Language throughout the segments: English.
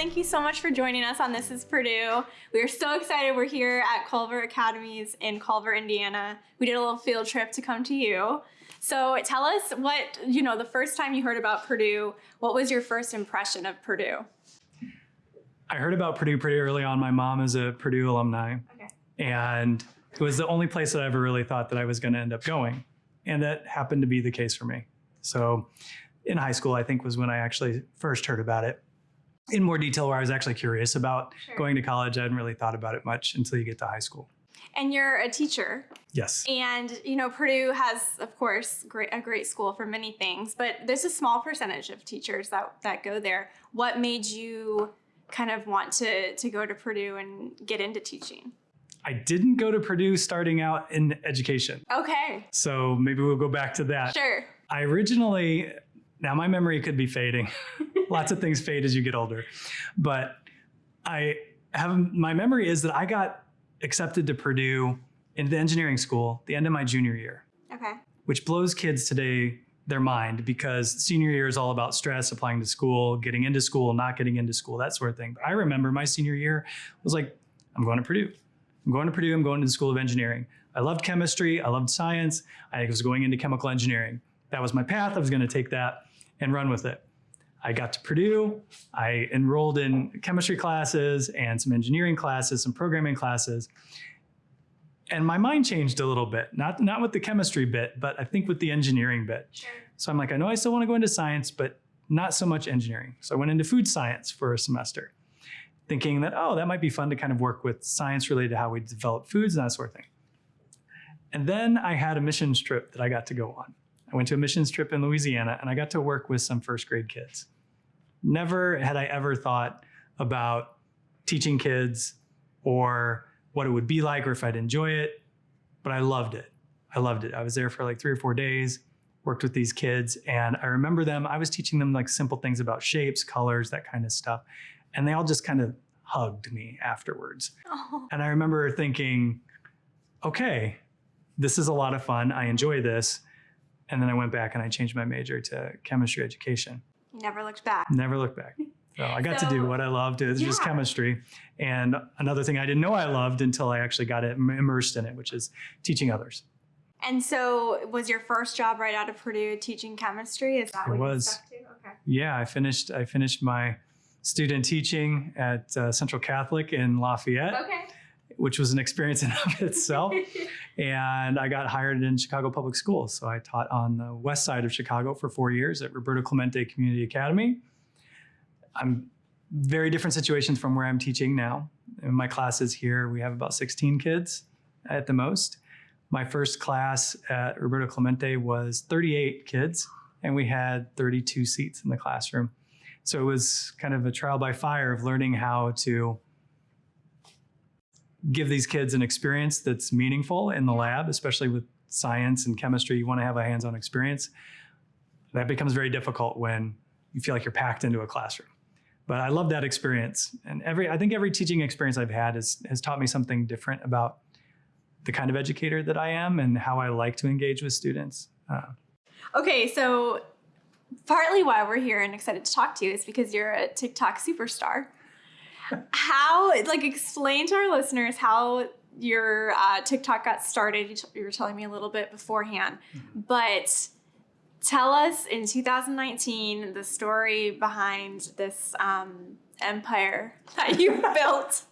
thank you so much for joining us on This is Purdue. We are so excited. We're here at Culver Academies in Culver, Indiana. We did a little field trip to come to you. So tell us what, you know, the first time you heard about Purdue, what was your first impression of Purdue? I heard about Purdue pretty early on. My mom is a Purdue alumni. Okay. And it was the only place that I ever really thought that I was going to end up going. And that happened to be the case for me. So in high school, I think was when I actually first heard about it in more detail, where I was actually curious about Sure. going to college. I hadn't really thought about it much until you get to high school. And you're a teacher. Yes. And you know, Purdue has, of course, great, a great school for many things, but there's a small percentage of teachers that, that go there. What made you kind of want to, to go to Purdue and get into teaching? I didn't go to Purdue starting out in education. Okay, So maybe we'll go back to that. sure. I originally, now my memory could be fading. Lots of things fade as you get older. But I have, my memory is that I got accepted to Purdue into the engineering school the end of my junior year, Okay. which blows kids today their mind because senior year is all about stress, applying to school, getting into school, not getting into school, that sort of thing. But I remember my senior year was like, I'm going to Purdue. I'm going to Purdue. I'm going to the School of Engineering. I loved chemistry. I loved science. I was going into chemical engineering. That was my path. I was going to take that and run with it. I got to Purdue. I enrolled in chemistry classes and some engineering classes, some programming classes. And my mind changed a little bit, not, not with the chemistry bit, but I think with the engineering bit. Sure. So I'm like, I know I still want to go into science, but not so much engineering. So I went into food science for a semester, thinking that, oh, that might be fun to kind of work with science related to how we develop foods and that sort of thing. And then I had a missions trip that I got to go on. I went to a missions trip in Louisiana and I got to work with some first grade kids. Never had I ever thought about teaching kids or what it would be like or if I'd enjoy it, but I loved it. I loved it. I was there for like three or four days, worked with these kids, and I remember them. I was teaching them like simple things about shapes, colors, that kind of stuff. And they all just kind of hugged me afterwards. Oh, And I remember thinking, okay, this is a lot of fun. I enjoy this. And then I went back and I changed my major to chemistry education. never looked back. Never looked back. So I got to do what I loved. It was just chemistry. And another thing I didn't know I loved until I actually got it immersed in it, which is teaching others. And so, was your first job right out of Purdue teaching chemistry? Is that It what was. you stuck to? Okay. Yeah, I finished. I finished my student teaching at uh, Central Catholic in Lafayette, Okay. which was an experience in of itself. and I got hired in Chicago Public Schools. So I taught on the west side of Chicago for four years at Roberto Clemente Community Academy. I'm very different situations from where I'm teaching now. In my classes here, we have about 16 kids at the most. My first class at Roberto Clemente was 38 kids, and we had 32 seats in the classroom. So it was kind of a trial by fire of learning how to give these kids an experience that's meaningful in the lab, especially with science and chemistry. You want to have a hands on experience. That becomes very difficult when you feel like you're packed into a classroom. But I love that experience. And every I think every teaching experience I've had has, has taught me something different about the kind of educator that I am and how I like to engage with students. Uh, Okay, so partly why we're here and excited to talk to you is because you're a TikTok superstar. How, like, explain to our listeners how your uh, TikTok got started. You, t- you were telling me a little bit beforehand, but tell us in 2019 the story behind this um, empire that you built.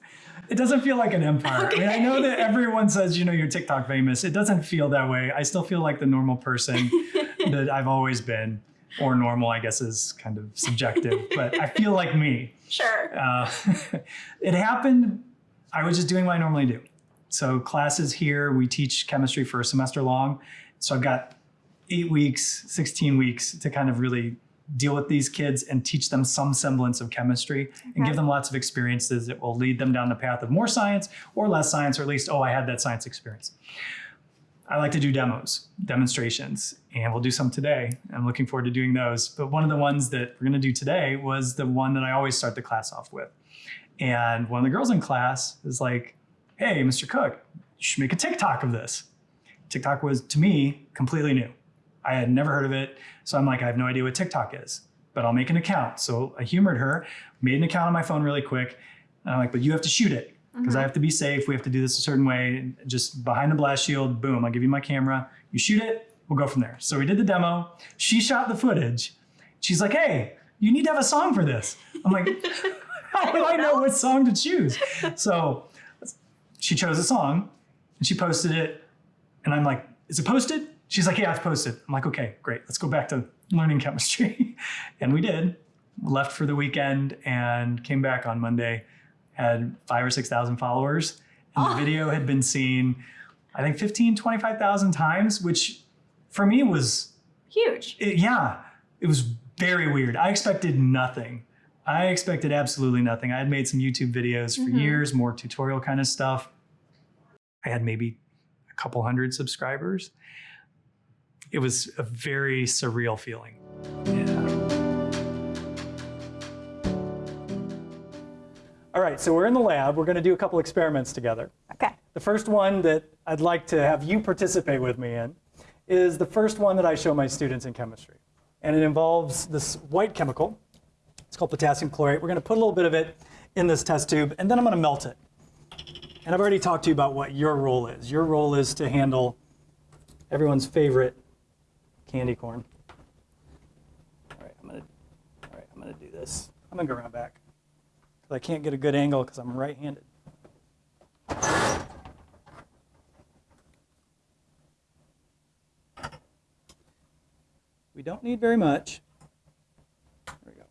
It doesn't feel like an empire. I mean, I know that everyone says, you know, you're TikTok famous. It doesn't feel that way. I still feel like the normal person that I've always been, or normal, I guess, is kind of subjective, but I feel like me. Sure. Uh, it happened, I was just doing what I normally do. So, classes here, we teach chemistry for a semester long. So, I've got eight weeks, 16 weeks to kind of really deal with these kids and teach them some semblance of chemistry and give them lots of experiences that will lead them down the path of more science or less science, or at least, oh, I had that science experience. I like to do demos, demonstrations, and we'll do some today. I'm looking forward to doing those. But one of the ones that we're going to do today was the one that I always start the class off with. And one of the girls in class is like, hey, Mr. Cook, you should make a TikTok of this. TikTok was, to me, completely new. I had never heard of it. So I'm like, I have no idea what TikTok is. but I'll make an account. So I humored her, made an account on my phone really quick. And I'm like, but you have to shoot it because I uh-huh. have to be safe. We have to do this a certain way. Just behind the blast shield, boom, I'll give you my camera. You shoot it, we'll go from there. So we did the demo. She shot the footage. She's like, hey, you need to have a song for this. I'm like, how do I know what song to choose? So she chose a song and she posted it. And I'm like, is it posted? She's like, yeah, it's posted. I'm like, okay, great. Let's go back to learning chemistry. and we did. Left for the weekend and came back on Monday. Had five or 6,000 followers. And Oh. the video had been seen, I think 15, 25,000 times, which for me was Huge. it- yeah, it was very weird. I expected nothing. I expected absolutely nothing. I had made some YouTube videos for Mhm. years, more tutorial kind of stuff. I had maybe a couple hundred subscribers. It was a very surreal feeling. All right, so we're in the lab. We're going to do a couple experiments together. Okay. The first one that I'd like to have you participate with me in is the first one that I show my students in chemistry. And it involves this white chemical. It's called potassium chlorate. We're going to put a little bit of it in this test tube, and then I'm going to melt it. And I've already talked to you about what your role is. Your role is to handle everyone's favorite candy corn. All right, I'm going to, all right, I'm going to do this. I'm going to go around back because I can't get a good angle because I'm right-handed. We don't need very much. There we go.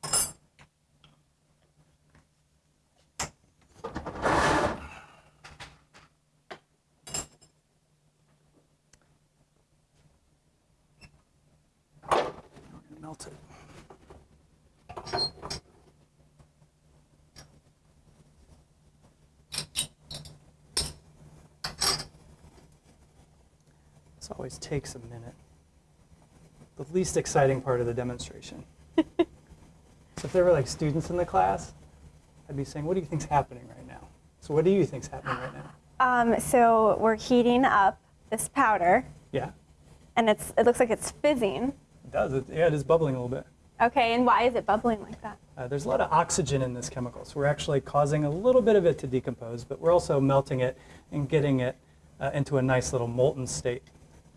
We're gonna melt it. This always takes a minute the least exciting part of the demonstration. so if there were like students in the class, I'd be saying, what do you think's happening right now? So what do you think's happening right now? Um, so we're heating up this powder, Yeah, and it's it looks like it's fizzing. it does. It, yeah, it is bubbling a little bit. Okay, and why is it bubbling like that? Uh, there's a lot of oxygen in this chemical, so we're actually causing a little bit of it to decompose, but we're also melting it and getting it uh, into a nice little molten state.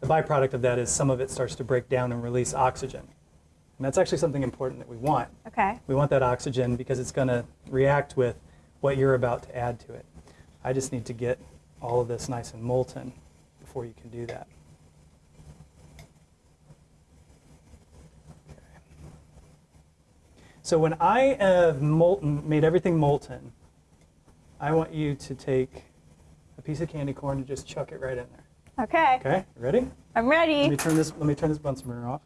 The byproduct of that is some of it starts to break down and release oxygen. And that's actually something important that we want. Okay. We want that oxygen because it's going to react with what you're about to add to it. I just need to get all of this nice and molten before you can do that. Okay. So when I have molten, made everything molten, I want you to take a piece of candy corn and just chuck it right in there. Okay. Okay, ready? I'm ready. Let me turn this. Let me turn this Bunsen burner off.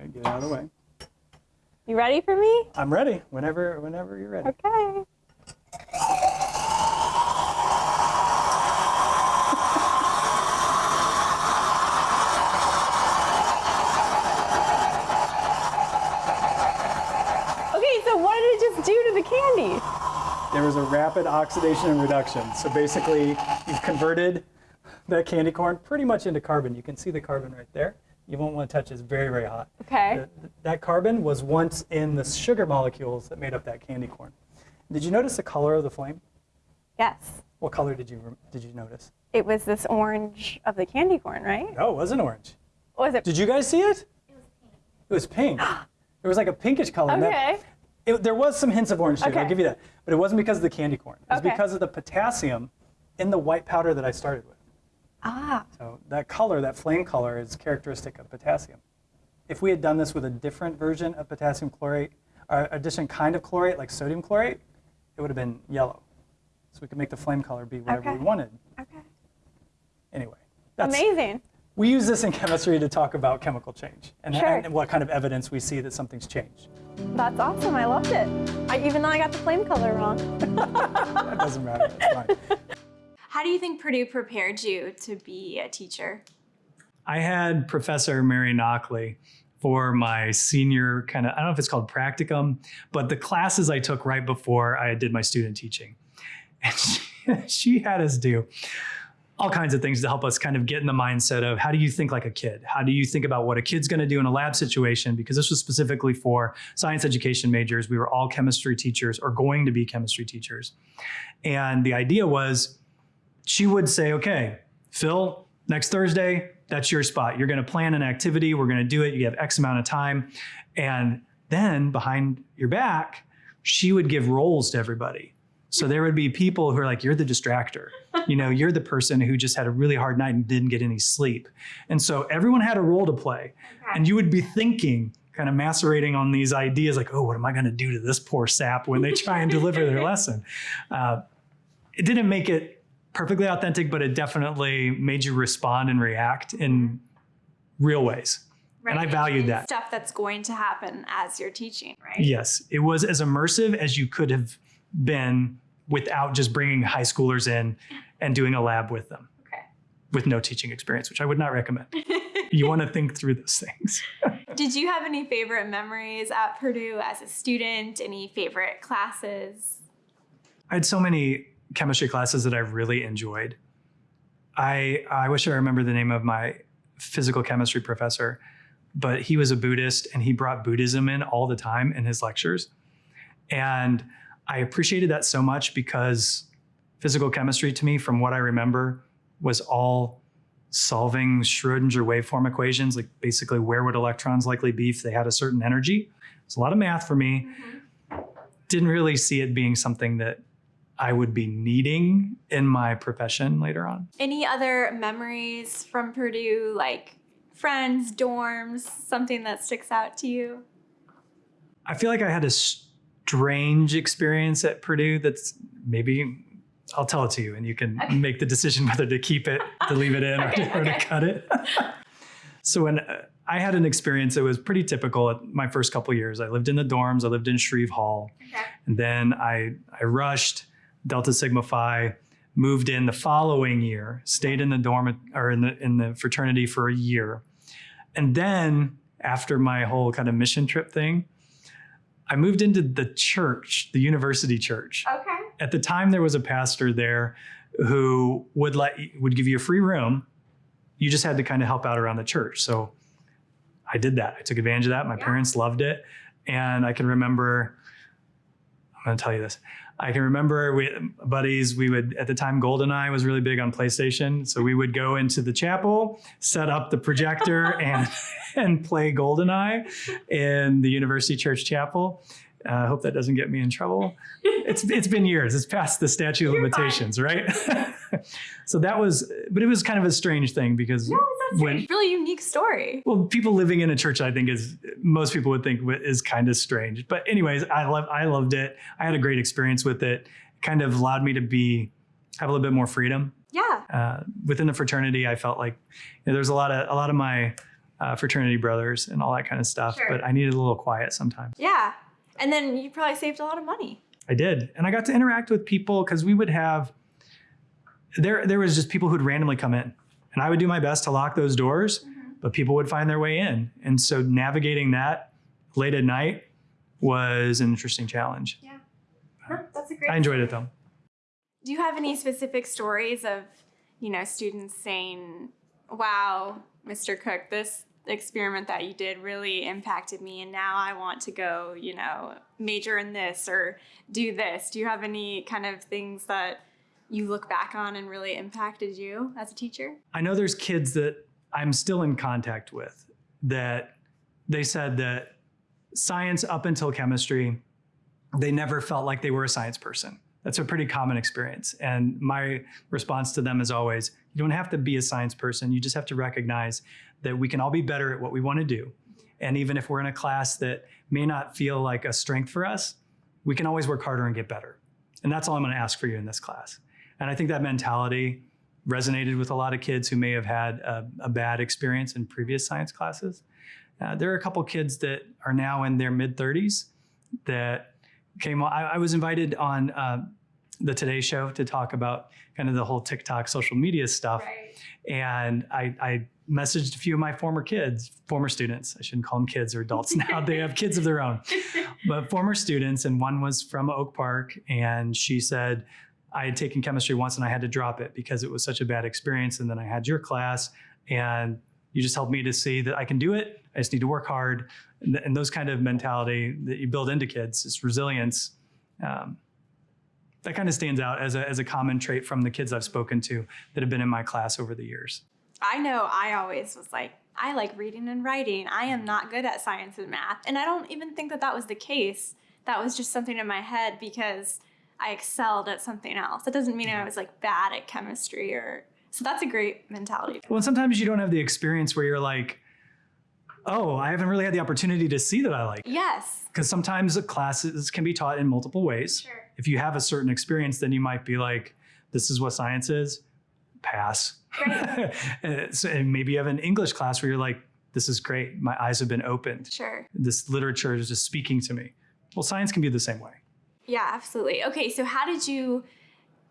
Okay, get it out of the way. You ready for me? I'm ready. Whenever, whenever you're ready. Okay. Okay, so what did it just do to the candy? There was a rapid oxidation and reduction. So basically, you've converted that candy corn pretty much into carbon. You can see the carbon right there. You won't want to touch it. It's very, very hot. Okay. Th- that carbon was once in the sugar molecules that made up that candy corn. Did you notice the color of the flame? Yes. What color did you did you notice? It was this orange of the candy corn, right? No, it wasn't orange. Was it? Did you guys see it? It was pink. It was pink. it was like a pinkish color. and that- Okay. It, there was some hints of orange too, it, I'll give you that. But it wasn't because of the candy corn. It was Okay. because of the potassium in the white powder that I started with. Ah. So that color, that flame color, is characteristic of potassium. If we had done this with a different version of potassium chlorate, or a different kind of chlorate, like sodium chlorate, it would have been yellow. So we could make the flame color be whatever Okay. we wanted. Okay. Anyway, that's, Amazing. we use this in chemistry to talk about chemical change and, Sure. and what kind of evidence we see that something's changed. That's awesome. I loved it. I, even though I got the flame color wrong. That doesn't matter. It's fine. How do you think Purdue prepared you to be a teacher? I had Professor Mary Knockley for my senior kind of, I don't know if it's called practicum, but the classes I took right before I did my student teaching. And she, she had us do all kinds of things to help us kind of get in the mindset of how do you think like a kid? How do you think about what a kid's going to do in a lab situation? Because this was specifically for science education majors. We were all chemistry teachers or going to be chemistry teachers. And the idea was she would say, okay, Phil, next Thursday, that's your spot. You're going to plan an activity. We're going to do it. You have X amount of time. And then behind your back, she would give roles to everybody. So there would be people who are like, you're the distractor. You know, you're the person who just had a really hard night and didn't get any sleep. And so everyone had a role to play. And you would be thinking, kind of macerating on these ideas like, oh, what am I going to do to this poor sap when they try and deliver their lesson? Uh, it didn't make it perfectly authentic, but it definitely made you respond and react in mm-hmm. real ways. And I valued that. Stuff that's going to happen as you're teaching, right? Yes, it was as immersive as you could have been without just bringing high schoolers in and doing a lab with them Okay. with no teaching experience, which I would not recommend. you want to think through those things. Did you have any favorite memories at Purdue as a student? Any favorite classes? I had so many chemistry classes that I really enjoyed. I I wish I remember the name of my physical chemistry professor, but he was a Buddhist and he brought Buddhism in all the time in his lectures. And I appreciated that so much because physical chemistry to me, from what I remember, was all solving Schrodinger waveform equations, like basically where would electrons likely be if they had a certain energy. It's a lot of math for me. Mm-hmm. Didn't really see it being something that I would be needing in my profession later on. Any other memories from Purdue, like friends, dorms, something that sticks out to you? I feel like I had a strange experience at Purdue that's maybe I'll tell it to you and you can Okay. make the decision whether to keep it, to leave it in, Okay, or, to, or to cut it. so when uh, I had an experience that was pretty typical at my first couple years, I lived in the dorms, I lived in Shreve Hall, Okay. and then I I rushed Delta Sigma Phi, moved in the following year, stayed in the dorm or in the in the fraternity for a year. And then after my whole kind of mission trip thing, I moved into the church, the university church. Okay. At the time there was a pastor there who would let would give you a free room. You just had to kind of help out around the church. So I did that. I took advantage of that. My Yeah. parents loved it. And I can remember I'm going to tell you this. I can remember we buddies, we would at the time GoldenEye was really big on PlayStation. So we would go into the chapel, set up the projector and and play GoldenEye in the University Church Chapel. Uh, I hope that doesn't get me in trouble. It's it's been years. It's past the statute of You're fine. limitations, right? so that was but it was kind of a strange thing because No, that's when a really unique story. well, people living in a church, I think is most people would think is kind of strange. But anyways, I love I loved it. I had a great experience with it. Kind of allowed me to be have a little bit more freedom Yeah. uh, within the fraternity. I felt like you know, there's a lot of a lot of my uh, fraternity brothers and all that kind of stuff. Sure. But I needed a little quiet sometimes. Yeah. And then you probably saved a lot of money. I did, and I got to interact with people because we would have there. There was just people who'd randomly come in, and I would do my best to lock those doors, mm-hmm. but people would find their way in, and so navigating that late at night was an interesting challenge. Yeah, that's a great. I enjoyed it though. Do you have any specific stories of, you know, students saying, "Wow, Mr. Cook, this experiment that you did really impacted me and now I want to go, you know, major in this or do this." Do you have any kind of things that you look back on and really impacted you as a teacher? I know there's kids that I'm still in contact with that they said that science up until chemistry, they never felt like they were a science person. That's a pretty common experience. And my response to them is always you don't have to be a science person. You just have to recognize that we can all be better at what we want to do. And even if we're in a class that may not feel like a strength for us, we can always work harder and get better. And that's all I'm going to ask for you in this class. And I think that mentality resonated with a lot of kids who may have had a, a bad experience in previous science classes. Uh, there are a couple kids that are now in their mid 30s that came on. I, I was invited on uh, the Today Show to talk about kind of the whole TikTok social media stuff. And I, I messaged a few of my former kids, former students. I shouldn't call them kids or adults now. they have kids of their own, but former students. And one was from Oak Park. And she said, I had taken chemistry once and I had to drop it because it was such a bad experience. And then I had your class and you just helped me to see that I can do it. I just need to work hard. And, and those kind of mentality that you build into kids, it's resilience. Um, that kind of stands out as a, as a common trait from the kids I've spoken to that have been in my class over the years. I know I always was like, I like reading and writing. I am not good at science and math. And I don't even think that that was the case. That was just something in my head because I excelled at something else. That doesn't mean I was like bad at chemistry or. So that's a great mentality. Well, sometimes you don't have the experience where you're like, oh, I haven't really had the opportunity to see that I like. Yes. Because sometimes classes can be taught in multiple ways. Sure. If you have a certain experience, then you might be like, this is what science is, pass. Right. and uh, so- and maybe you have an English class where you're like, this is great. My eyes have been opened. Sure. This literature is just speaking to me. Well, science can be the same way. Yeah, absolutely. Okay, so how did you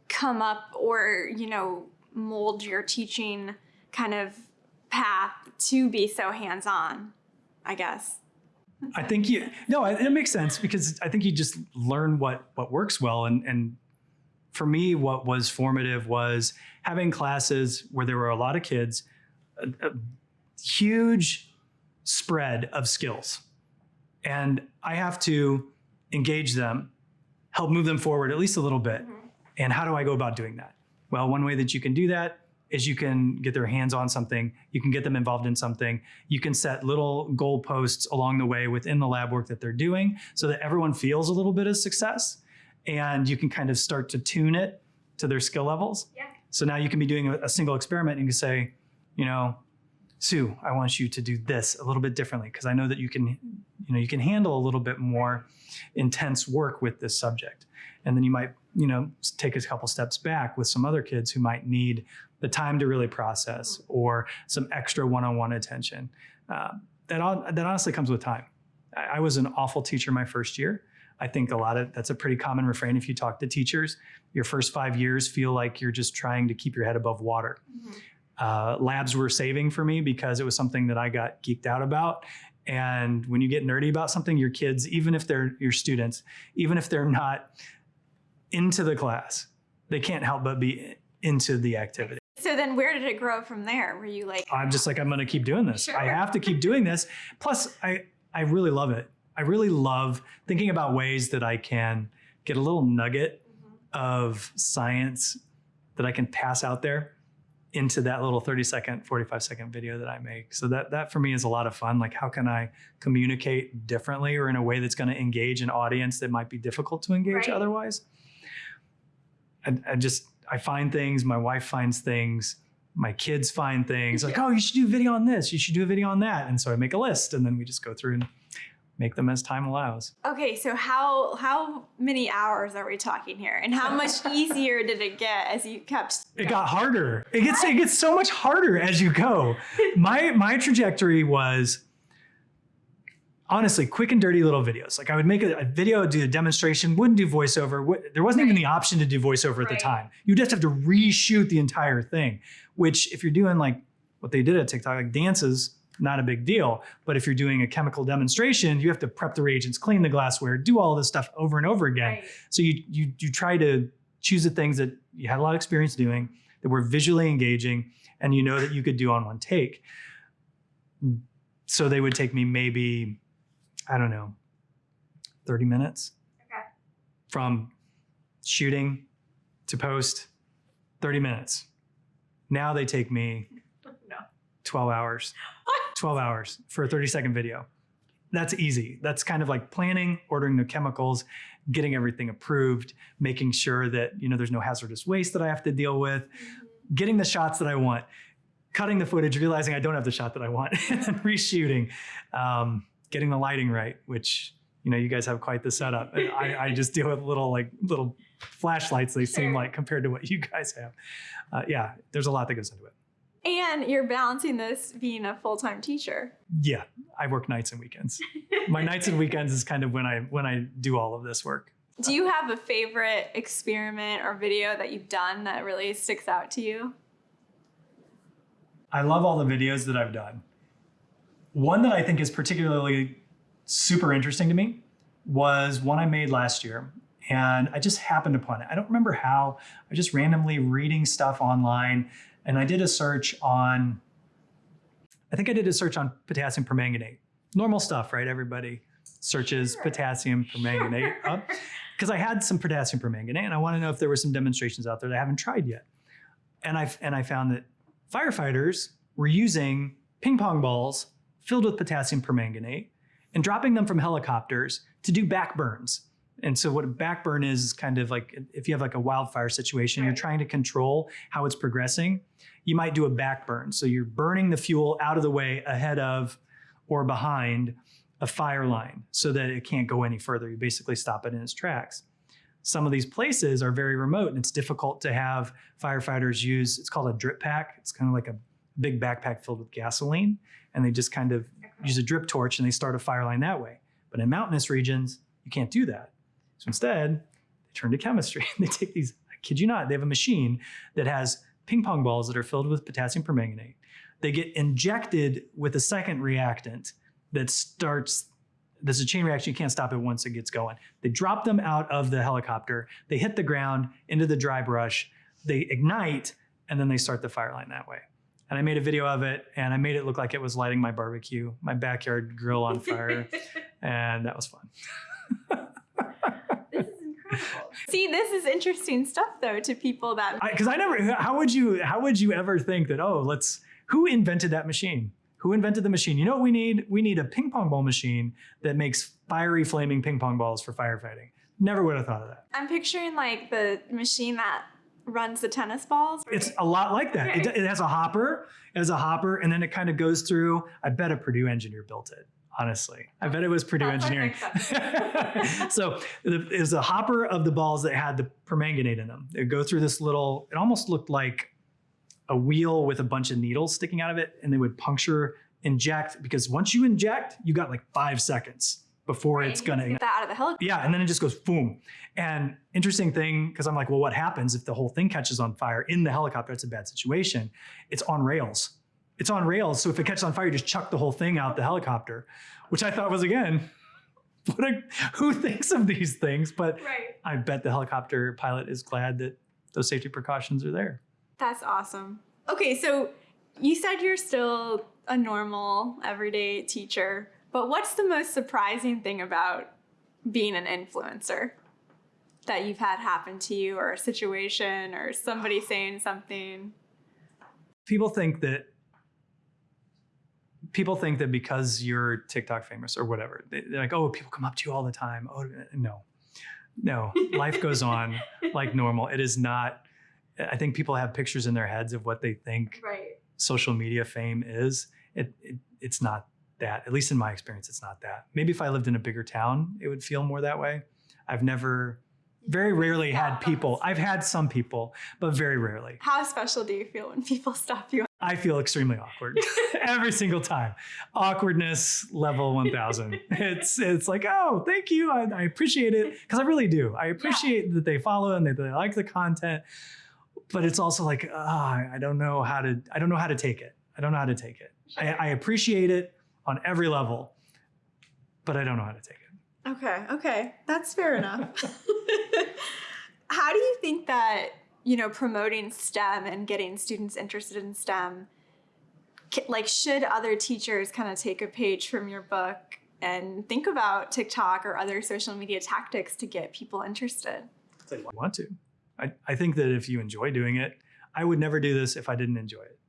come up or, you know, mold your teaching kind of path to be so hands on, I guess? I think you no, it, it makes sense because I think you just learn what what works well, and and for me, what was formative was having classes where there were a lot of kids, a, a huge spread of skills, and I have to engage them, help move them forward at least a little bit. Mm-hmm. And how do I go about doing that? Well, one way that you can do that is you can get their hands on something, you can get them involved in something, you can set little goalposts along the way within the lab work that they're doing so that everyone feels a little bit of success and you can kind of start to tune it to their skill levels. Yeah. So now you can be doing a, a single experiment and you can say, you know, Sue, I want you to do this a little bit differently because I know that you can, you know, you can handle a little bit more intense work with this subject. And then you might, you know, take a couple steps back with some other kids who might need the time to really process or some extra one-on-one attention. Uh, that on, that honestly comes with time. I, I was an awful teacher my first year. I think a lot of that's a pretty common refrain if you talk to teachers. Your first five years feel like you're just trying to keep your head above water uh, labs were saving for me because it was something that I got geeked out about. And when you get nerdy about something, your kids, even if they're your students, even if they're not into the class, they can't help but be into the activity. So then where did it grow from there? Were you like, I'm just like, I'm going to keep doing this. I have to keep doing this. Plus, I, I really love it. I really love thinking about ways that I can get a little nugget of science that I can pass out there into that little 30 second, 45 second video that I make. So that that for me is a lot of fun. Like how can I communicate differently or in a way that's going to engage an audience that might be difficult to engage Right. otherwise? I, I just I find things, my wife finds things, my kids find things like, oh, you should do a video on this, you should do a video on that. And so I make a list and then we just go through and make them as time allows. okay, so how how many hours are we talking here? And how much easier did it get as you kept It got harder. It gets it gets so much harder as you go. My my trajectory was honestly quick and dirty little videos. Like I would make a, a video, do a demonstration, wouldn't do voiceover. There wasn't even the option to do voiceover at the time. You just have to reshoot the entire thing. Which if you're doing like what they did at TikTok, like dances, not a big deal. But if you're doing a chemical demonstration, you have to prep the reagents, clean the glassware, do all this stuff over and over again. Right. So you you you try to choose the things that you had a lot of experience doing that were visually engaging and you know that you could do on one take. So they would take me maybe I don't know 30 minutes Okay. from shooting to post 30 minutes. Now they take me No. 12 hours. 12 hours for a 30 second video. That's easy. That's kind of like planning, ordering the chemicals, getting everything approved, making sure that, you know, there's no hazardous waste that I have to deal with, getting the shots that I want, cutting the footage, realizing I don't have the shot that I want, and then reshooting, um, getting the lighting right, which, you know, you guys have quite the setup. I, I just deal with little like little flashlights, they seem like compared to what you guys have. Uh, yeah, there's a lot that goes into it. And you're balancing this being a full time teacher. Yeah, I work nights and weekends. My nights and weekends is kind of when I when I do all of this work. Do you have a favorite experiment or video that you've done that really sticks out to you? I love all the videos that I've done. One that I think is particularly super interesting to me was one I made last year, And I just happened upon it. I don't remember how. I was just randomly reading stuff online and I did a search on, I think I did a search on potassium permanganate. Normal stuff, right? Everybody searches Sure. potassium permanganate up because I had some potassium permanganate and I want to know if there were some demonstrations out there that I haven't tried yet. And I and I found that firefighters were using ping pong balls filled with potassium permanganate and dropping them from helicopters to do backburns. And so what a backburn is is kind of like if you have like a wildfire situation, you're trying to control how it's progressing, you might do a backburn. So you're burning the fuel out of the way ahead of or behind a fire line so that it can't go any further. You basically stop it in its tracks. Some of these places are very remote and it's difficult to have firefighters use, it's called a drip pack. It's kind of like a big backpack filled with gasoline. And they just kind of use a drip torch and they start a fire line that way. But in mountainous regions, you can't do that. So instead, they turn to chemistry. they take these, I kid you not, they have a machine that has ping pong balls that are filled with potassium permanganate. They get injected with a second reactant that starts, there's a chain reaction, you can't stop it once it gets going. They drop them out of the helicopter, they hit the ground into the dry brush, they ignite, and then they start the fire line that way. And I made a video of it and I made it look like it was lighting my barbecue, my backyard grill on fire, and that was fun. This is incredible. See, this is interesting stuff though to people that because I, never how would you how would you ever think that oh let's who invented that machine? Who invented the machine? You know what we need? We need a ping pong ball machine that makes fiery flaming ping pong balls for firefighting. Never would have thought of that. I'm picturing like the machine that runs the tennis balls. it's a lot like that. It, it has a hopper it has a hopper and then it kind of goes through. I bet a purdue engineer built it honestly. I bet it was purdue That's engineering. so. It was a hopper of the balls that had the permanganate in them. They go through this little it almost looked like a wheel with a bunch of needles sticking out of it and they would puncture inject because once you inject you got like five seconds before it's gonna get that out of the helicopter. yeah, and then it just goes boom. And interesting thing, because I'm like, well, what happens if the whole thing catches on fire in the helicopter? It's a bad situation. It's on rails. It's on rails. So if it catches on fire, you just chuck the whole thing out the helicopter, which I thought was again, what a, who thinks of these things? But Right. I bet the helicopter pilot is glad that those safety precautions are there. That's awesome. Okay, so you said you're still a normal, everyday teacher, but what's the most surprising thing about being an influencer that you've had happen to you, or a situation, or somebody saying something? People think that people think that because you're TikTok famous or whatever, they- they're like, oh, people come up to you all the time. Oh, no, no, life goes on like normal. It is not. I think people have pictures in their heads of what they think Right. social media fame is. It, it it's not that. At least in my experience, it's not that. Maybe if I lived in a bigger town, it would feel more that way. I've never, very rarely had people. I've had some people, but very rarely. How special do you feel when people stop you? I feel extremely awkward every single time. Awkwardness level 1000. It's it's like, oh, thank you. I, I appreciate it because I really do. I appreciate that they follow and that they like the content. But it's also like, ah, I don't know how to. I don't know how to take it. I don't know how to take it. I, I appreciate it on every level, but I don't know how to take it. Okay, okay, that's fair enough. How do you think that, you know, promoting STEM and getting students interested in STEM, like, should other teachers kind of take a page from your book and think about TikTok or other social media tactics to get people interested? I want to. I, I think that if you enjoy doing it, I would never do this if I didn't enjoy it.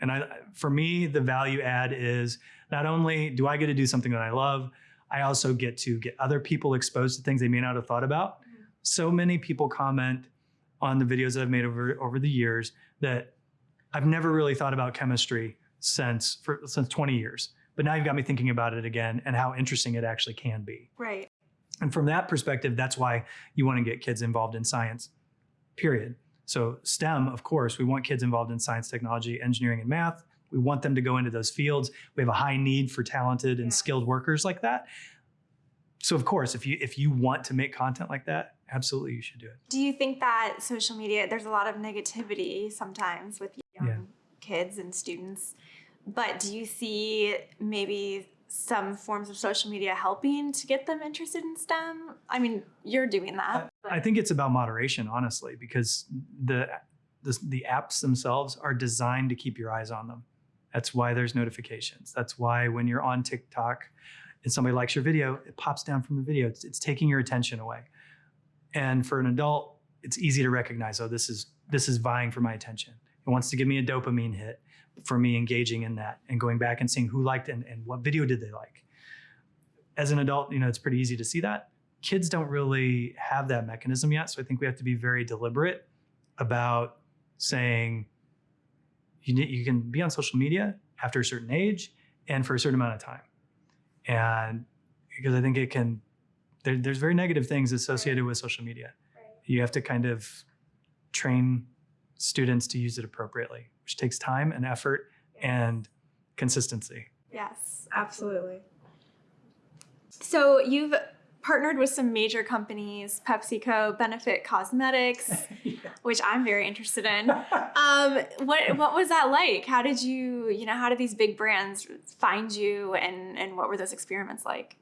And I, for me, the value add is not only do I get to do something that I love, I also get to get other people exposed to things they may not have thought about. Mm-hmm. So many people comment on the videos that I've made over over the years that I've never really thought about chemistry since for since 20 years. But now you've got me thinking about it again and how interesting it actually can be. Right. And from that perspective, that's why you want to get kids involved in science, period. So, STEM, of course, we want kids involved in science, technology, engineering, and math. We want them to go into those fields. We have a high need for talented and Yeah. skilled workers like that. So, of course, if you if you want to make content like that, absolutely you should do it. Do you think that social media, there's a lot of negativity sometimes with young Yeah. kids and students, but do you see maybe some forms of social media helping to get them interested in STEM? I mean, you're doing that. but- I think it's about moderation, honestly, because the, the the apps themselves are designed to keep your eyes on them. That's why there's notifications. That's why when you're on TikTok and somebody likes your video, it pops down from the video. It's, it's taking your attention away. And for an adult, it's easy to recognize, oh, this is this is vying for my attention. It wants to give me a dopamine hit for me engaging in that and going back and seeing who liked and, and what video did they like. As an adult, you know, it's pretty easy to see that kids don't really have that mechanism yet. So I think we have to be very deliberate about saying you, need, you can be on social media after a certain age and for a certain amount of time. And because I think it can, there, there's very negative things associated with social media. You have to kind of train students to use it appropriately, which takes time and effort and consistency. Yes, absolutely. So you've partnered with some major companies, PepsiCo, Benefit Cosmetics, which I'm very interested in. Um, what what was that like? How did you, you know, how did these big brands find you and and what were those experiments like?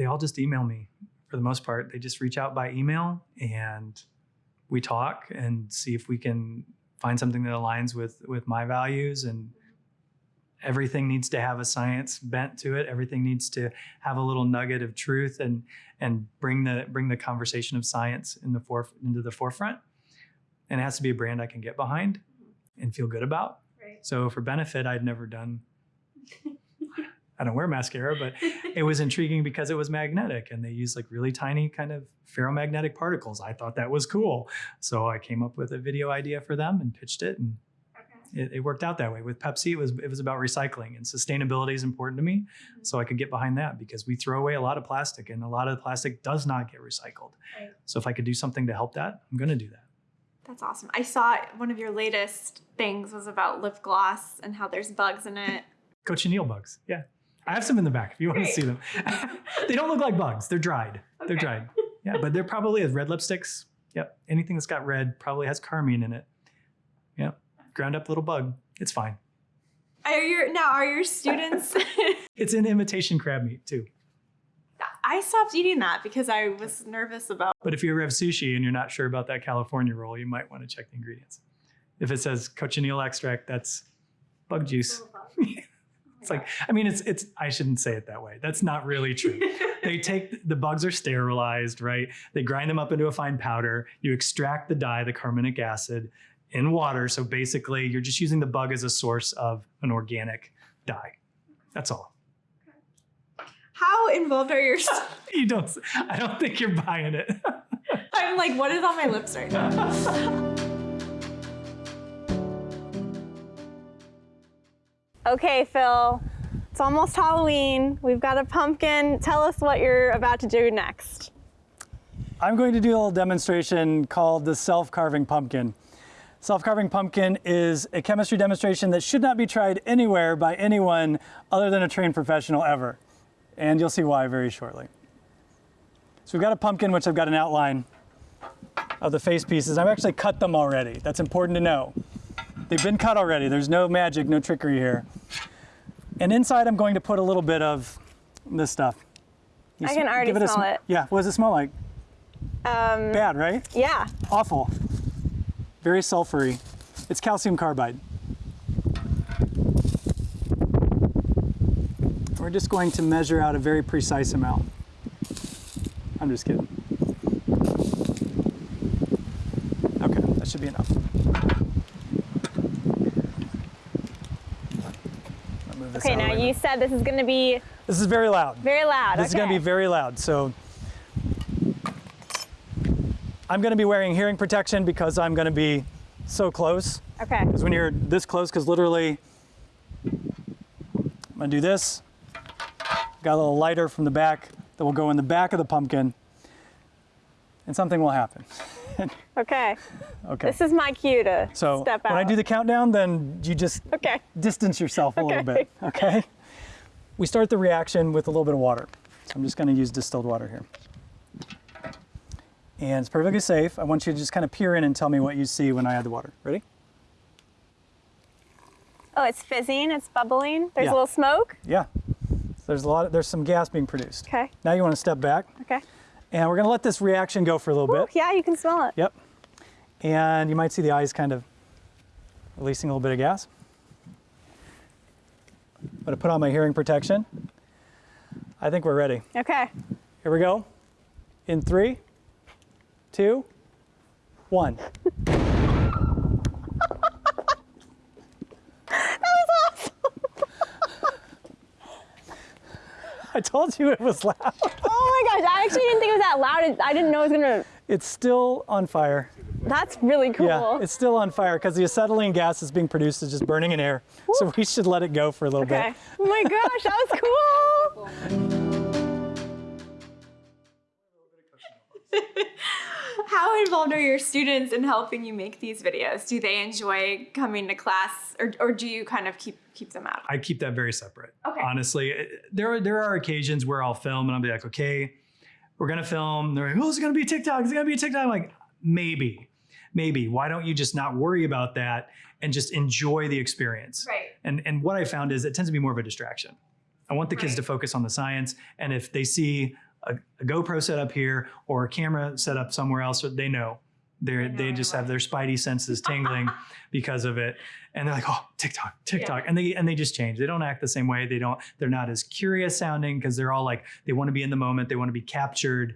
they all just email me for the most part. They just reach out by email and we talk and see if we can find something that aligns with with my values and everything needs to have a science bent to it. Everything needs to have a little nugget of truth and and bring the bring the conversation of science in the foref into the forefront. And it has to be a brand I can get behind and feel good about. Right. So for benefit, I'd never done. I don't wear mascara, but it was intriguing because it was magnetic and they used like really tiny kind of ferromagnetic particles. I thought that was cool. So I came up with a video idea for them and pitched it and it, it worked out that way. With Pepsi, it was it was about recycling and sustainability is important to me. Mm-hmm. So I could get behind that because we throw away a lot of plastic and a lot of the plastic does not get recycled. Right. So if I could do something to help that, I'm gonna do that. That's awesome. I saw one of your latest things was about lip gloss and how there's bugs in it. Cochineal bugs. Yeah. I have some in the back if you want Great. to see them. they don't look like bugs. They're dried. They're dried. Yeah, but they're probably as red lipsticks. Yep. Anything that's got red probably has carmine in it. Yep. Ground up little bug. It's fine. Are your now are your students It's an imitation crab meat too. I stopped eating that because I was nervous about But if you ever have sushi and you're not sure about that California roll, you might want to check the ingredients. If it says cochineal extract, that's bug juice. It's like, I mean, it's it's. I shouldn't say it that way. That's not really true. they take the bugs are sterilized, right? They grind them up into a fine powder. You extract the dye, the carminic acid, in water. So basically, you're just using the bug as a source of an organic dye. That's all. How involved are your You don't. I don't think you're buying it. I'm like, what is on my lips right now? Okay, Phil. It's almost Halloween. We've got a pumpkin. Tell us what you're about to do next. I'm going to do a little demonstration called the self-carving pumpkin. Self-carving pumpkin is a chemistry demonstration that should not be tried anywhere by anyone other than a trained professional ever. And you'll see why very shortly. So we've got a pumpkin, which I've got an outline of the face pieces. I've actually cut them already. That's important to know. They've been cut already. There's no magic, no trickery here. And inside I'm going to put a little bit of this stuff. You I can already smell sm- it. Yeah, what does it smell like? Um, Bad, right? yeah. Awful. Very sulfury. It's calcium carbide. We're just going to measure out a very precise amount. I'm just kidding. Okay, that should be enough. Okay, now way. you said this is going to be This is very loud. very loud. This is going to be very loud. So I'm going to be wearing hearing protection because I'm going to be so close. Okay. Because when you're this close, because literally, I'm going to do this. Got a little lighter from the back that will go in the back of the pumpkin, and something will happen. Okay. Okay. This is my cue to so step out. when I do the countdown, then you just Okay. distance yourself a little Okay. bit, okay? We start the reaction with a little bit of water. So I'm just gonna use distilled water here. And it's perfectly safe. I want you to just kind of peer in and tell me what you see when I add the water. Ready? Oh, it's fizzing. It's bubbling. There's Yeah. a little smoke. Yeah. there's a lot. Of, there's some gas being produced. Okay. Now you want to step back, Okay. and we're going to let this reaction go for a little Ooh, bit. yeah, you can smell it. Yep. And you might see the eyes kind of releasing a little bit of gas. I'm going to put on my hearing protection. I think we're ready. Okay. Here we go. In three, two, one. I told you it was loud. Oh my gosh, I actually didn't think it was that loud. I didn't know it was gonna. It's still on fire. That's really cool. Yeah, it's still on fire because the acetylene gas that's being produced is just burning in air. So we should let it go for a little okay. bit. Oh my gosh, that was cool. How involved are your students in helping you make these videos? Do they enjoy coming to class, or, or do you kind of keep keep them out? I keep that very separate. Okay. Honestly, eh, eh, there are, there are occasions where I'll film and I'll be like, okay, we're gonna film. They're like, oh, is it gonna be TikTok? Is it gonna be TikTok? I'm like, maybe, maybe. Why don't you just not worry about that and just enjoy the experience? Right. And and what I found is it tends to be more of a distraction. I want the kids Right. to focus on the science, and if they see a, a GoPro set up here or a camera set up somewhere else, they know. They're, know they just have their spidey senses tingling because of it, and they're like, "Oh, TikTok, TikTok," Yeah. and they and they just change. They don't act the same way. They don't. They're not as curious sounding because they're all like they want to be in the moment. They want to be captured.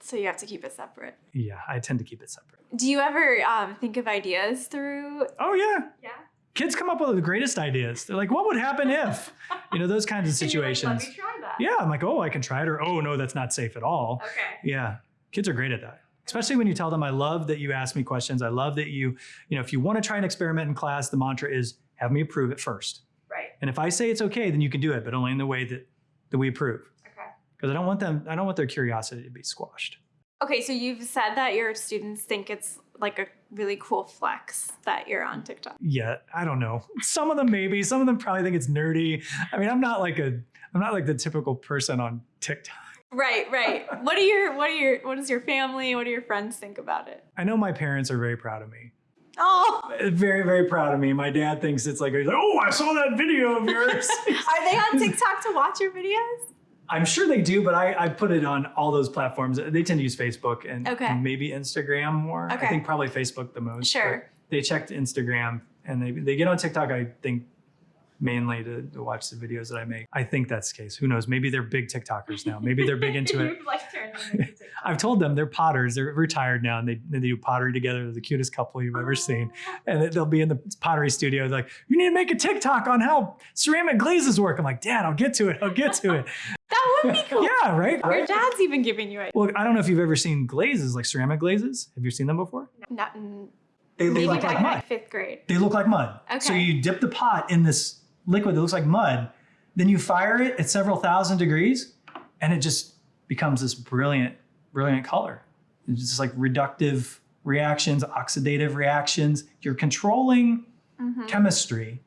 So you have to keep it separate. Yeah, I tend to keep it separate. Do you ever um, think of ideas through? Oh yeah, Yeah. Kids come up with the greatest ideas. They're like, "What would happen if?" You know, those kinds of situations. Let me try that. Yeah, I'm like, oh, I can try it, or oh, no, that's not safe at all. Okay. Yeah, kids are great at that. Especially when you tell them, I love that you ask me questions. I love that you, you know, if you want to try an experiment in class, the mantra is have me approve it first. Right. And if I say it's okay, then you can do it, but only in the way that, that we approve. Okay. Because I don't want them, I don't want their curiosity to be squashed. Okay, so you've said that your students think it's like a really cool flex that you're on TikTok. Yeah, I don't know. Some of them maybe, some of them probably think it's nerdy. I mean, I'm not like a, I'm not like the typical person on TikTok. Right, right. What do your what are your what does your family, what do your friends think about it? I know my parents are very proud of me. Oh, uh, Very, very proud of me. My dad thinks it's like, like, oh, I saw that video of yours. are they on TikTok to watch your videos? I'm sure they do, but I, I put it on all those platforms. They tend to use Facebook and, Okay. maybe Instagram more. Okay. I think probably Facebook the most. Sure. They checked Instagram and they, they get on TikTok, I think, mainly to, to watch the videos that I make. I think that's the case. Who knows? Maybe they're big TikTokers now. Maybe they're big into it. You've, like turned into TikTok. I've told them they're potters. They're retired now and they, they do pottery together. They're the cutest couple you've ever seen. Oh. And they'll be in the pottery studio like, you need to make a TikTok on how ceramic glazes work. I'm like, Dad, I'll get to it. I'll get to it. That would be cool. yeah, right? Your right? dad's even giving you ideas. Well, I don't know if you've ever seen glazes, like ceramic glazes. Have you seen them before? Not in, They look like in mud. fifth grade. They look like mud. Okay. So you dip the pot in this liquid that looks like mud, then you fire it at several thousand degrees, and it just becomes this brilliant, brilliant color. It's just like reductive reactions, oxidative reactions. You're controlling Mm-hmm. chemistry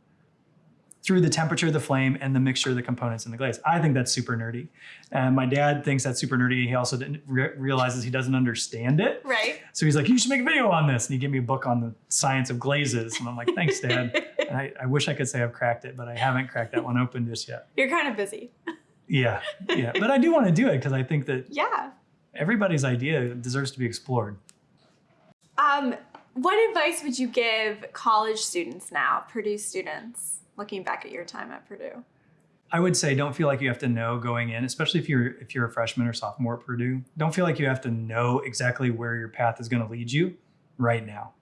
through the temperature of the flame and the mixture of the components in the glaze. I think that's super nerdy. And my dad thinks that's super nerdy. He also didn't re- realizes he doesn't understand it. Right. So he's like, you should make a video on this. And he gave me a book on the science of glazes. And I'm like, thanks, Dad. and I, I wish I could say I've cracked it, but I haven't cracked that one open just yet. You're kind of busy. Yeah, yeah. But I do want to do it because I think that Yeah. everybody's idea deserves to be explored. Um, what advice would you give college students now, Purdue students, looking back at your time at Purdue? I would say don't feel like you have to know going in, especially if you're if you're a freshman or sophomore at Purdue. Don't feel like you have to know exactly where your path is going to lead you right now.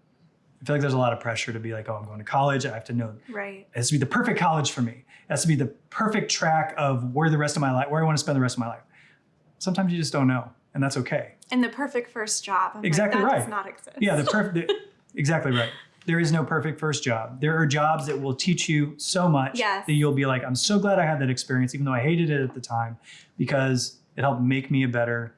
I feel like there's a lot of pressure to be like, oh, I'm going to college. I have to know Right. it has to be the perfect college for me. It has to be the perfect track of where the rest of my life, where I want to spend the rest of my life. Sometimes you just don't know, and that's okay. And the perfect first job. I'm like, Exactly that right. does not exist. Yeah, the perfect. exactly right. There is no perfect first job. There are jobs that will teach you so much Yes. that you'll be like, I'm so glad I had that experience, even though I hated it at the time, because it helped make me a better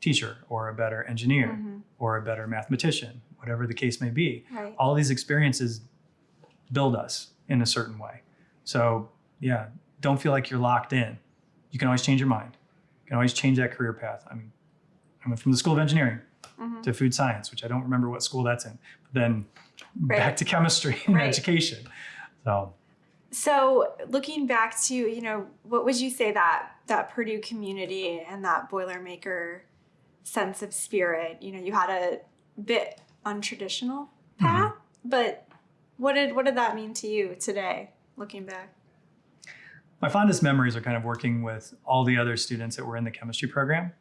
teacher or a better engineer Mhm. or a better mathematician, whatever the case may be. Right. All these experiences build us in a certain way. So, yeah, don't feel like you're locked in. You can always change your mind. You can always change that career path. I mean, I went from the School of Engineering Mhm. to food science, which I don't remember what school that's in, but then Right. back to chemistry and Right. education. So, So looking back to, you know, what would you say that that Purdue community and that Boilermaker sense of spirit, you know, you had a bit untraditional mm-hmm. path, but what did what did that mean to you today looking back? My fondest memories are kind of working with all the other students that were in the chemistry program.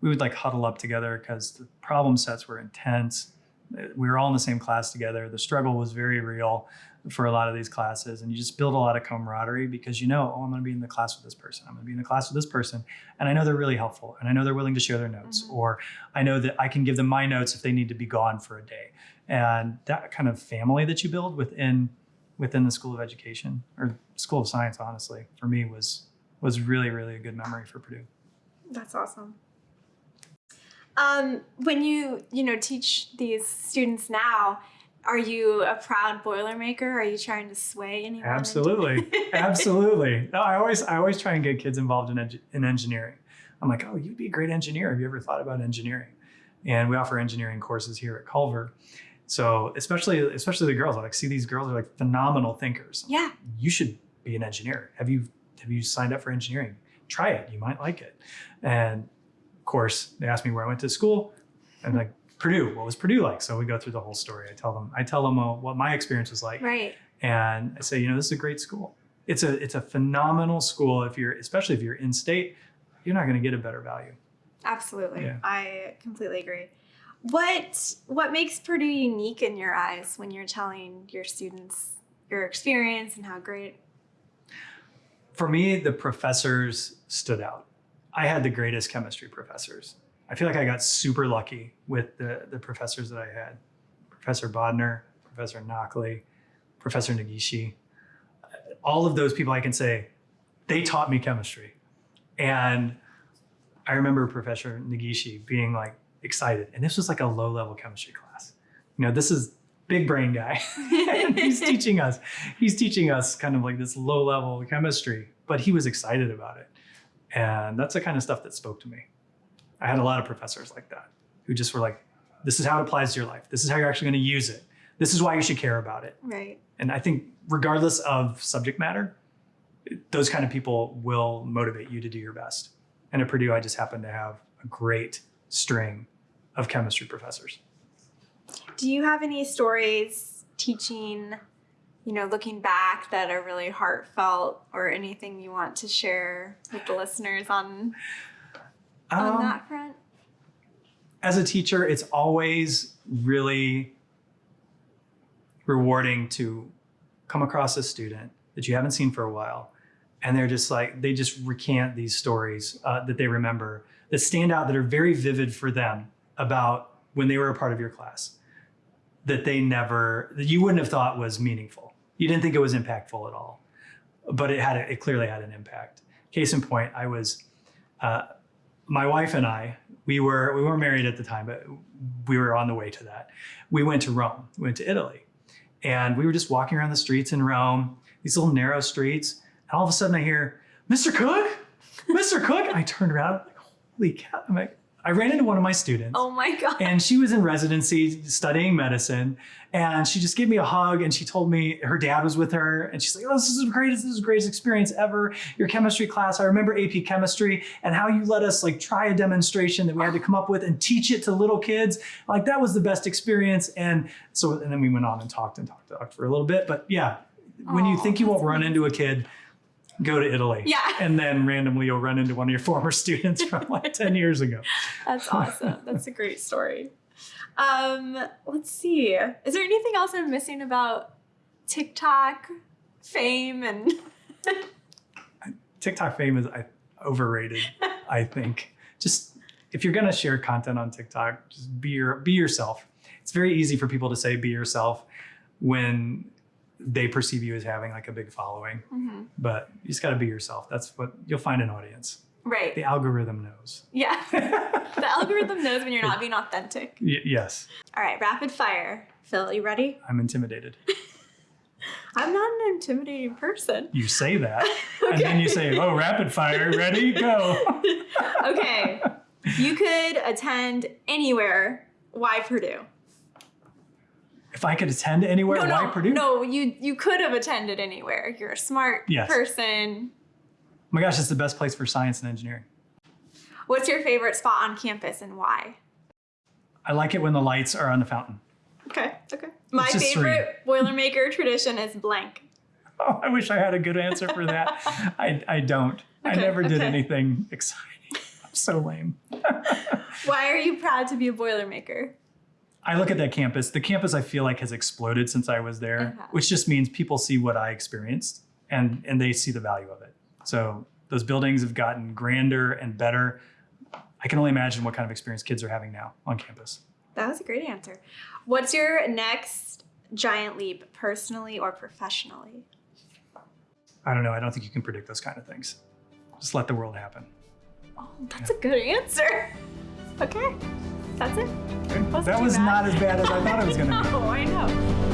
We would like huddle up together because the problem sets were intense. We were all in the same class together. The struggle was very real for a lot of these classes. And you just build a lot of camaraderie because you know, oh, I'm going to be in the class with this person. I'm going to be in the class with this person. And I know they're really helpful. And I know they're willing to share their notes. Mhm. Or I know that I can give them my notes if they need to be gone for a day. And that kind of family that you build within within the School of Education or School of Science, honestly, for me was was really, really a good memory for Purdue. That's awesome. Um, when you you know teach these students now, are you a proud Boilermaker? Are you trying to sway anyone? Absolutely, absolutely. No, I always I always try and get kids involved in in engineering. I'm like, oh, you'd be a great engineer. Have you ever thought about engineering? And we offer engineering courses here at Culver. So especially especially the girls, I like see these girls are like phenomenal thinkers. yeah. you should be an engineer. Have you have you signed up for engineering? Try it. You might like it. And course, they asked me where I went to school, and like Purdue. What was Purdue like? So we go through the whole story. I tell them I tell them uh, what my experience was like, Right. and I say, you know, this is a great school. It's a it's a phenomenal school. If you're especially if you're in state, you're not going to get a better value. Absolutely. Yeah. I completely agree. What what makes Purdue unique in your eyes when you're telling your students your experience and how great? For me, the professors stood out. I had the greatest chemistry professors. I feel like I got super lucky with the, the professors that I had. Professor Bodner, Professor Knockley, Professor Negishi. All of those people I can say, they taught me chemistry. And I remember Professor Negishi being like excited. And this was like a low level chemistry class. You know, this is big brain guy. and he's teaching us, he's teaching us kind of like this low level chemistry, but he was excited about it. And that's the kind of stuff that spoke to me. I had a lot of professors like that who just were like, this is how it applies to your life. This is how you're actually going to use it. This is why you should care about it. Right. And I think, regardless of subject matter, those kind of people will motivate you to do your best. And at Purdue, I just happen to have a great string of chemistry professors. Do you have any stories teaching, you know, looking back that are really heartfelt or anything you want to share with the listeners on on Um, that front? as a teacher, it's always really rewarding to come across a student that you haven't seen for a while. And they're just like, they just recant these stories uh, that they remember that stand out, that are very vivid for them about when they were a part of your class, that they never, that you wouldn't have thought was meaningful. You didn't think it was impactful at all, but it had, a, it clearly had an impact. Case in point, I was, uh, my wife and I, we were we weren't married at the time, but we were on the way to that. We went to Rome. We went to Italy, and we were just walking around the streets in Rome, these little narrow streets. And all of a sudden, I hear, "Mr. Cook, Mr. Cook!" I turned around, like, "Holy cow!" I'm like, I ran into one of my students. Oh my god. and she was in residency studying medicine. And she just gave me a hug and she told me her dad was with her. And she's like oh this is the greatest this is the greatest experience ever. Your chemistry class i remember ap chemistry and how you let us like try a demonstration that we had to come up with and teach it to little kids. Like that was the best experience. And so and then we went on and talked and talked, talked for a little bit. But yeah when you think you won't run into a kid go to italy Yeah. and then randomly you'll run into one of your former students from like 10 years ago That's awesome. That's a great story. Um, let's see. Is there anything else I'm missing about TikTok fame and TikTok fame is I, overrated. I think just if you're gonna share content on TikTok, just be your be yourself. It's very easy for people to say be yourself when they perceive you as having like a big following, Mhm. but you just got to be yourself. That's what you'll find an audience. right? The algorithm knows. Yeah. The algorithm knows when you're not being authentic. Y- yes, All right, rapid fire. Phil, you ready? I'm intimidated. I'm not an intimidating person. You say that, and then you say, "Oh, rapid fire, ready, go." Okay. You could attend anywhere. Why Purdue? If I could attend anywhere, no, why no, Purdue? no. You you could have attended anywhere. You're a smart Yes. person. Oh my gosh, it's the best place for science and engineering. What's your favorite spot on campus and why? I like it when the lights are on the fountain. Okay, okay. My favorite Boilermaker tradition is blank. Oh, I wish I had a good answer for that. I, I don't. I never did okay. anything exciting. I'm so lame. Why are you proud to be a Boilermaker? I look at that campus. The campus I feel like has exploded since I was there, Uh-huh. which just means people see what I experienced and and they see the value of it. So those buildings have gotten grander and better. I can only imagine what kind of experience kids are having now on campus. That was a great answer. What's your next giant leap, personally or professionally? I don't know. I don't think you can predict those kind of things. Just let the world happen. Oh, that's a good answer. Okay, that's it. That was not as bad as I thought it was going to be. Oh, I know.